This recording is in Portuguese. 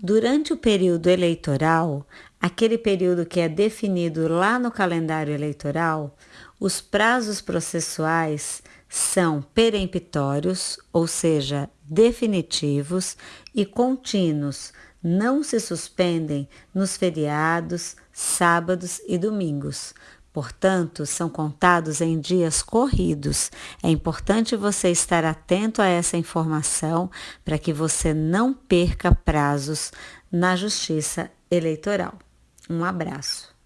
Durante o período eleitoral, aquele período que é definido lá no calendário eleitoral, os prazos processuais são peremptórios, ou seja, definitivos e contínuos, não se suspendem nos feriados, sábados e domingos. Portanto, são contados em dias corridos. É importante você estar atento a essa informação para que você não perca prazos na Justiça Eleitoral. Um abraço.